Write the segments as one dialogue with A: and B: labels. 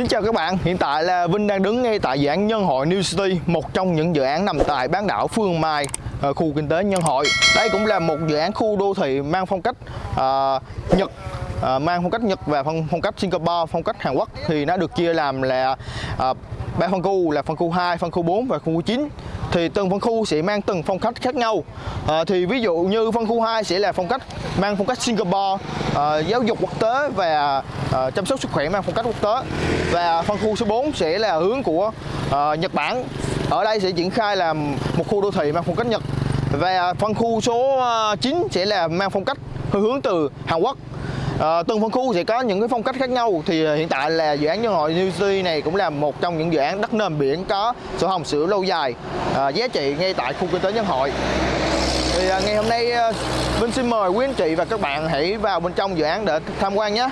A: Xin chào các bạn, hiện tại là Vinh đang đứng ngay tại dự án Nhân Hội New City, một trong những dự án nằm tại bán đảo Phương Mai, ờ, khu kinh tế Nhân Hội. Đây cũng là một dự án khu đô thị mang phong cách uh, Nhật, uh, mang phong cách Nhật và phong, phong cách Singapore, phong cách Hàn Quốc thì nó được chia làm là uh, ba phân khu là phân khu 2, phân khu 4 và phân khu 9 thì từng phân khu sẽ mang từng phong cách khác nhau. À, thì ví dụ như phân khu 2 sẽ là phong cách mang phong cách Singapore à, giáo dục quốc tế và à, chăm sóc sức khỏe mang phong cách quốc tế. Và phân khu số 4 sẽ là hướng của à, Nhật Bản. Ở đây sẽ triển khai là một khu đô thị mang phong cách Nhật. Và phân khu số à, 9 sẽ là mang phong cách hướng từ Hàn Quốc. Ờ, à, từng phân khu sẽ có những cái phong cách khác nhau. Thì ờ, hiện tại là dự án nhân hội New City này cũng là một trong những dự án đất nền biển có sổ hồng sữa lâu dài. À, giá trị ngay tại khu kinh tế nhân hội. Thì à, ngày hôm nay Vinh xin mời quý anh chị và các bạn hãy vào bên trong dự án để tham quan nhé.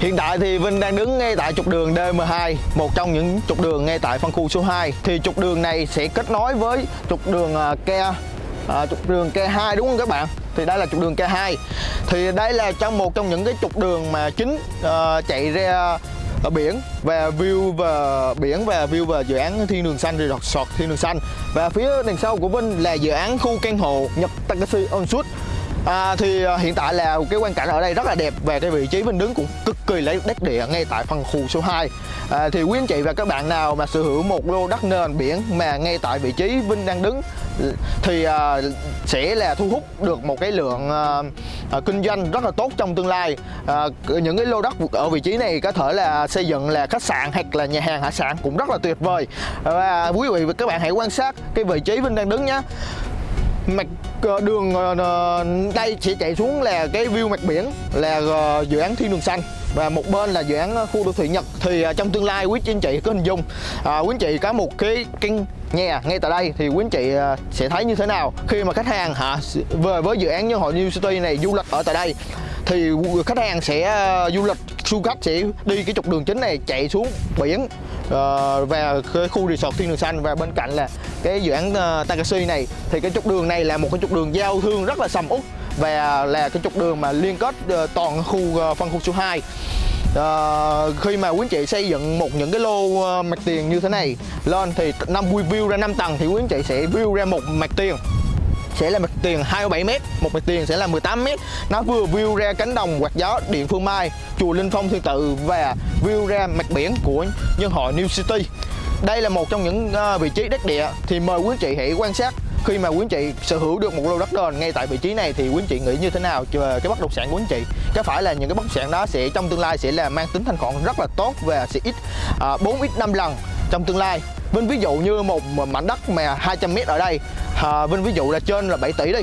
A: Hiện tại thì Vinh đang đứng ngay tại trục đường DM2, một trong những trục đường ngay tại phân khu số 2. Thì trục đường này sẽ kết nối với trục đường à, Ke à, trục đường K2 đúng không các bạn? Thì đây là trục đường K2. Thì đây là trong một trong những cái trục đường mà chính à, chạy ra ở biển và view và biển và view và dự án thiên đường xanh resort thiên đường xanh và phía đằng sau của Vinh là dự án khu căn hộ Nhật Takashi Onsuit À, thì à, hiện tại là cái quan cảnh ở đây rất là đẹp và cái vị trí mình đứng cũng cực kỳ lấy đất địa ngay tại phân khu số 2 à, thì quý anh chị và các bạn nào mà sở hữu một lô đất nền biển mà ngay tại vị trí Vinh đang đứng thì à, sẽ là thu hút được một cái lượng à, à, kinh doanh rất là tốt trong tương lai. À, những cái lô đất ở vị trí này có thể là xây dựng là khách sạn hoặc là nhà hàng hải sản cũng rất là tuyệt vời. Và quý vị và các bạn hãy quan sát cái vị trí Vinh đang đứng nhé mặt ờ, đường ờ, ờ, đây sẽ chạy xuống là cái view mặt biển là dự án thiên đường xanh. Và một bên là dự án khu đô thị Nhật. Thì trong tương lai quý anh chị có hình dung à, quý anh chị có một cái căn nhà ngay tại đây thì quý anh chị sẽ thấy như thế nào khi mà khách hàng hả về với dự án nhân hội New City này du lịch ở tại đây. Thì khách hàng sẽ du lịch du khách sẽ đi cái trục đường chính này chạy xuống biển ờ, uh, và cái khu resort thiên đường xanh. Và bên cạnh là cái dự án uh, Takashi này thì cái trục đường này là một cái trục đường giao thương rất là sầm uất. Và là cái trục đường mà liên kết uh, toàn khu uh, phân khu số 2 uh, khi mà quý anh chị xây dựng một những cái lô uh, mặt tiền như thế này lên thì năm view ra 5 tầng thì quý anh chị sẽ view ra một mặt tiền sẽ là mặt tiền 27 m, một mặt tiền sẽ là 18 m. Nó vừa view ra cánh đồng quạt gió điện Phương Mai, chùa Linh Phong Thiên Tự và view ra mặt biển của nhân hội New City. Đây là một trong những ờ, vị trí đất địa thì mời quý anh chị hãy quan sát khi mà quý anh chị sở hữu được một lô đất nền ngay tại vị trí này thì quý anh chị nghĩ như thế nào về cái bất động sản của anh chị có phải là những cái bất động sản đó sẽ trong tương lai sẽ là mang tính thanh khoản rất là tốt và sẽ ít ờ, uh, 4 ít 5 lần trong tương lai Vinh ví dụ như một mảnh đất mà 200 m ở đây à, Vinh ví dụ là trên là 7 tỷ đi.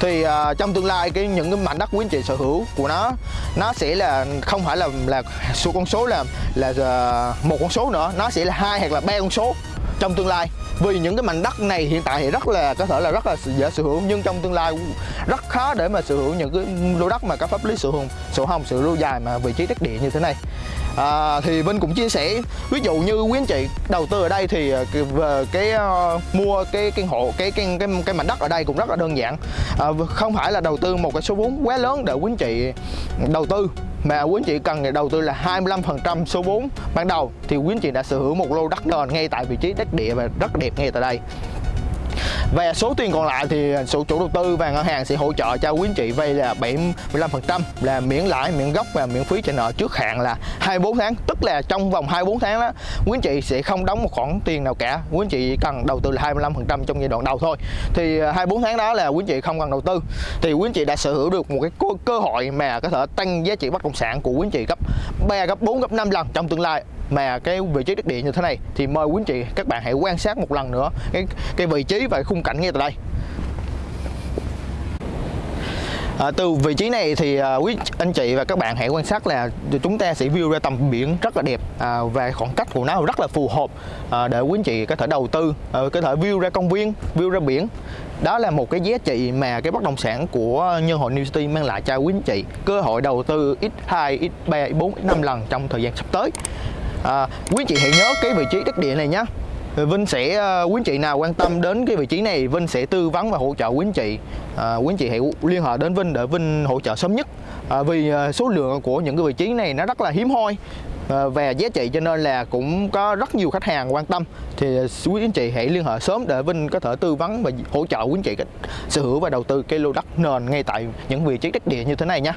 A: Thì à, trong tương lai cái những cái mảnh đất quý anh chị sở hữu của nó nó sẽ là không phải là là số con số là là à, một con số nữa nó sẽ là hai hoặc là ba con số trong tương lai vì những cái mảnh đất này hiện tại thì rất là có thể là rất là dễ sở hữu nhưng trong tương lai rất khó để mà sở hữu những cái lô đất mà có pháp lý sở hữu sổ hồng sự lâu dài mà vị trí đất địa như thế này. À, thì Vinh cũng chia sẻ ví dụ như quý anh chị đầu tư ở đây thì về cái uh, mua cái căn hộ cái cái cái cái mảnh đất ở đây cũng rất là đơn giản. À, không phải là đầu tư một cái số vốn quá lớn để quý anh chị đầu tư mà quý anh chị cần đầu tư là 25% số vốn. Ban đầu thì quý anh chị đã sở hữu một lô đất nền ngay tại vị trí đất địa và rất đẹp ngay tại đây và số tiền còn lại thì chủ chủ đầu tư và ngân hàng sẽ hỗ trợ cho quý anh chị vay là 75% là miễn lãi, miễn gốc và miễn phí trả nợ trước hạn là 24 tháng. Tức là trong vòng 24 tháng đó, quý anh chị sẽ không đóng một khoản tiền nào cả. Quý anh chị cần đầu tư là 25% trong giai đoạn đầu thôi. Thì à, 24 tháng đó là quý anh chị không cần đầu tư. Thì quý anh chị đã sở hữu được một cái cơ hội mà có thể tăng giá trị bất động sản của quý anh chị gấp 3, gấp 4, gấp 5 lần trong tương lai mà cái vị trí đất địa như thế này thì mời quý anh chị các bạn hãy quan sát một lần nữa cái cái vị trí và khung cảnh ngay tại đây. À, từ vị trí này thì à, quý anh chị và các bạn hãy quan sát là chúng ta sẽ view ra tầm biển rất là đẹp à, và khoảng cách của nó rất là phù hợp à, để quý anh chị có thể đầu tư à, có thể view ra công viên view ra biển. Đó là một cái giá trị mà cái bất động sản của nhân hội New City mang lại cho quý anh chị cơ hội đầu tư x2, x3, x4, x5 lần trong thời gian sắp tới à, quý chị hãy nhớ cái vị trí đất địa này nhé Vinh sẽ uh, quý anh chị nào quan tâm đến cái vị trí này Vinh sẽ tư vấn và hỗ trợ quý anh chị. À, quý anh chị hãy liên hệ đến Vinh để Vinh hỗ trợ sớm nhất. À, vì uh, số lượng của những cái vị trí này nó rất là hiếm hoi. À, và giá trị cho nên là cũng có rất nhiều khách hàng quan tâm. Thì à, quý anh chị hãy liên hệ sớm để Vinh có thể tư vấn và hỗ trợ quý anh chị sở hữu và đầu tư cái lô đất nền ngay tại những vị trí đất địa như thế này nhé